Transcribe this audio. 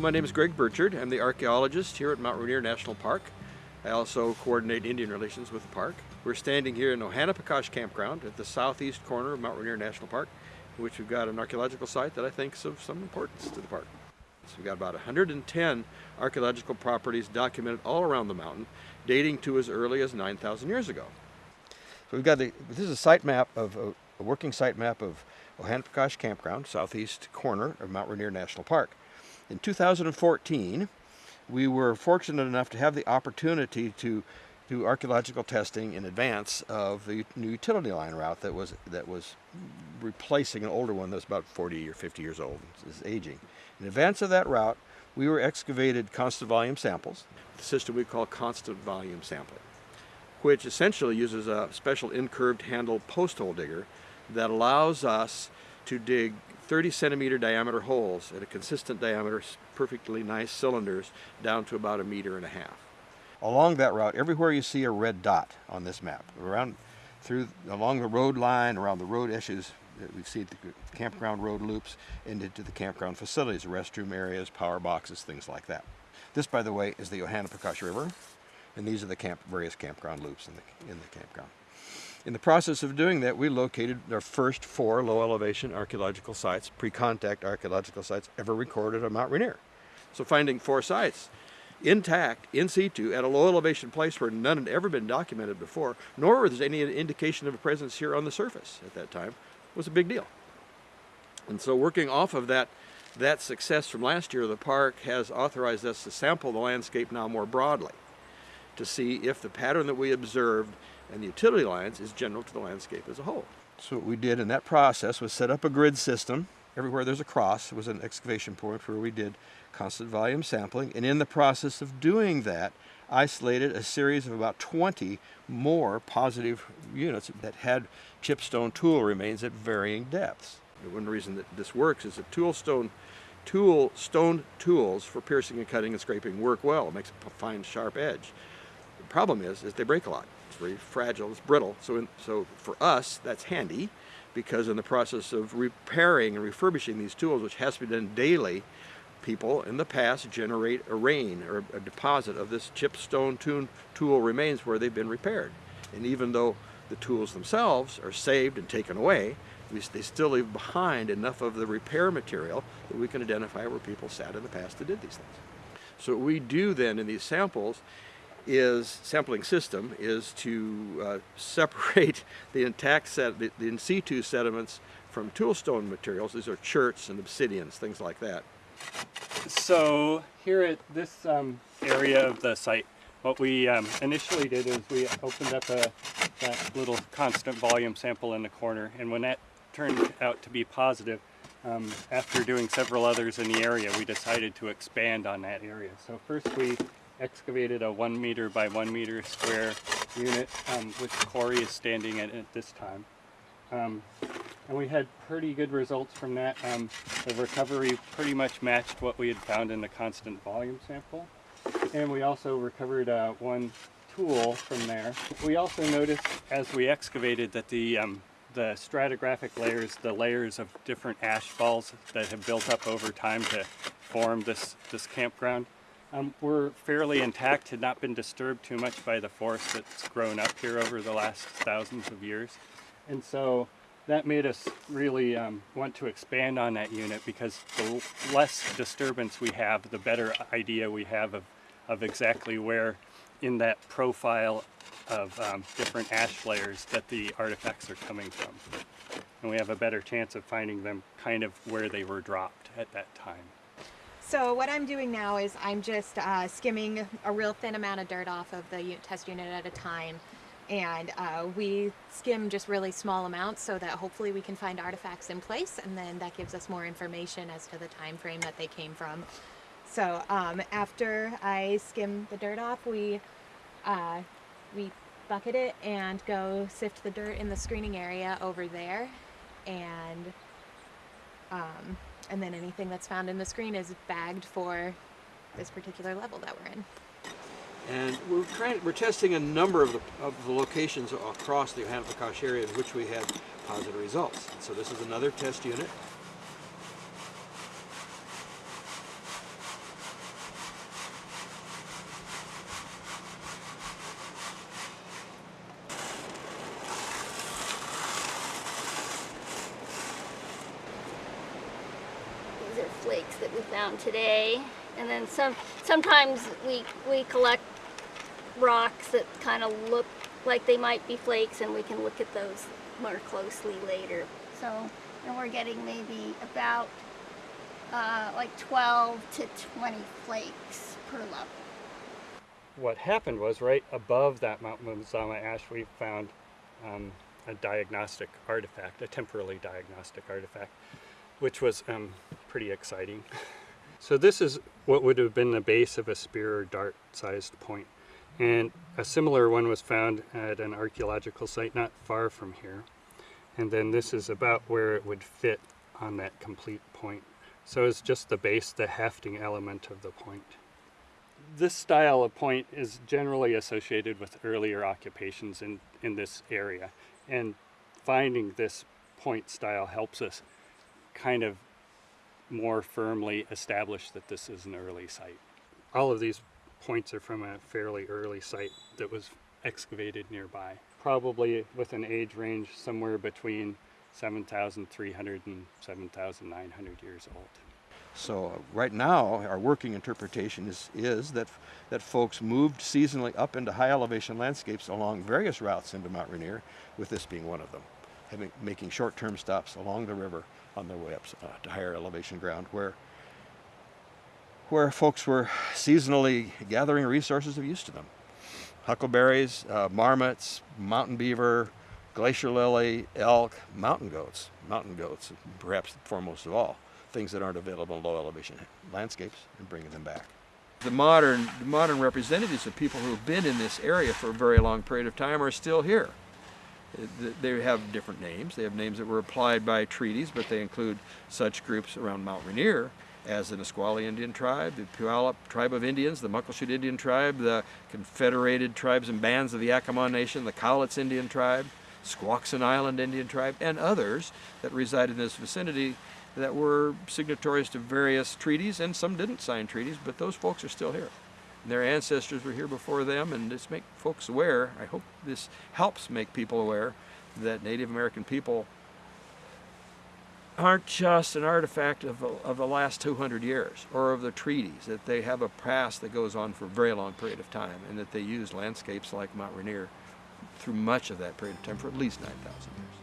Well, my name is Greg Burtchard. I'm the archaeologist here at Mount Rainier National Park. I also coordinate Indian relations with the park. We're standing here in Ohanapecosh Campground at the southeast corner of Mount Rainier National Park, in which we've got an archaeological site that I think is of some importance to the park. So we've got about 110 archaeological properties documented all around the mountain, dating to as early as 9,000 years ago. So we've got the, this is a site map of, a, a working site map of Ohanapecosh Campground, southeast corner of Mount Rainier National Park. In 2014, we were fortunate enough to have the opportunity to do archaeological testing in advance of the new utility line route that was that was replacing an older one that's about 40 or 50 years old, is aging. In advance of that route, we were excavated constant volume samples, the system we call constant volume sampling, which essentially uses a special incurved handle post hole digger that allows us to dig 30 centimeter diameter holes at a consistent diameter, perfectly nice cylinders, down to about a meter and a half. Along that route, everywhere you see a red dot on this map, around through along the road line, around the road edges, uh, we see the campground road loops into the campground facilities, restroom areas, power boxes, things like that. This, by the way, is the Ohanapecosh River, and these are the camp, various campground loops in the, in the campground. In the process of doing that, we located our first four low elevation archaeological sites, pre-contact archaeological sites ever recorded on Mount Rainier. So finding four sites intact, in situ, at a low elevation place where none had ever been documented before, nor was there any indication of a presence here on the surface at that time, was a big deal. And so working off of that, that success from last year, the park has authorized us to sample the landscape now more broadly to see if the pattern that we observed and the utility lines is general to the landscape as a whole. So what we did in that process was set up a grid system. Everywhere there's a cross was an excavation point where we did constant volume sampling. And in the process of doing that, isolated a series of about 20 more positive units that had chipstone tool remains at varying depths. one reason that this works is that tool stone tool stone tools for piercing and cutting and scraping work well. It makes a fine sharp edge. The problem is, is they break a lot fragile, it's brittle. So, in, so for us, that's handy because in the process of repairing and refurbishing these tools, which has to be done daily, people in the past generate a rain or a deposit of this chip stone tool remains where they've been repaired. And even though the tools themselves are saved and taken away, we, they still leave behind enough of the repair material that we can identify where people sat in the past that did these things. So what we do then in these samples is sampling system is to uh, separate the intact set, the, the in situ sediments from toolstone materials. These are cherts and obsidians, things like that. So here at this um, area of the site, what we um, initially did is we opened up a that little constant volume sample in the corner, and when that turned out to be positive, um, after doing several others in the area, we decided to expand on that area. So first we excavated a one meter by one meter square unit, um, which Corey is standing at at this time. Um, and we had pretty good results from that. Um, the recovery pretty much matched what we had found in the constant volume sample. And we also recovered uh, one tool from there. We also noticed as we excavated that the um, the stratigraphic layers, the layers of different ash falls that have built up over time to form this, this campground, um, were fairly intact, had not been disturbed too much by the forest that's grown up here over the last thousands of years. And so that made us really um, want to expand on that unit because the less disturbance we have, the better idea we have of, of exactly where in that profile of um, different ash layers that the artifacts are coming from. And we have a better chance of finding them kind of where they were dropped at that time. So what I'm doing now is I'm just uh, skimming a real thin amount of dirt off of the test unit at a time. And uh, we skim just really small amounts so that hopefully we can find artifacts in place and then that gives us more information as to the time frame that they came from. So um, after I skim the dirt off, we, uh, we bucket it and go sift the dirt in the screening area over there. And um, and then anything that's found in the screen is bagged for this particular level that we're in. And we're trying, we're testing a number of the, of the locations across the Ohanapecosh area in which we had positive results. So this is another test unit. Flakes that we found today. And then some, sometimes we, we collect rocks that kind of look like they might be flakes and we can look at those more closely later. So, and we're getting maybe about uh, like 12 to 20 flakes per level. What happened was right above that Mount Mazama ash, we found um, a diagnostic artifact, a temporally diagnostic artifact, which was um, pretty exciting. so this is what would have been the base of a spear or dart sized point. And a similar one was found at an archaeological site not far from here. And then this is about where it would fit on that complete point. So it's just the base, the hefting element of the point. This style of point is generally associated with earlier occupations in, in this area. And finding this point style helps us kind of more firmly establish that this is an early site. All of these points are from a fairly early site that was excavated nearby, probably with an age range somewhere between 7,300 and 7,900 years old. So right now, our working interpretation is, is that, that folks moved seasonally up into high elevation landscapes along various routes into Mount Rainier, with this being one of them, having, making short-term stops along the river on their way up uh, to higher elevation ground where, where folks were seasonally gathering resources of use to them. Huckleberries, uh, marmots, mountain beaver, glacier lily, elk, mountain goats, mountain goats, perhaps foremost of all things that aren't available in low elevation landscapes and bringing them back. The modern, the modern representatives of people who have been in this area for a very long period of time are still here. They have different names. They have names that were applied by treaties, but they include such groups around Mount Rainier as the Nisqually Indian tribe, the Puyallup tribe of Indians, the Muckleshoot Indian tribe, the Confederated tribes and bands of the Yakama Nation, the Cowlitz Indian tribe, Squaxin Island Indian tribe, and others that reside in this vicinity that were signatories to various treaties, and some didn't sign treaties, but those folks are still here. Their ancestors were here before them, and just make folks aware. I hope this helps make people aware that Native American people aren't just an artifact of, of the last 200 years or of the treaties, that they have a past that goes on for a very long period of time, and that they used landscapes like Mount Rainier through much of that period of time for at least 9,000 years.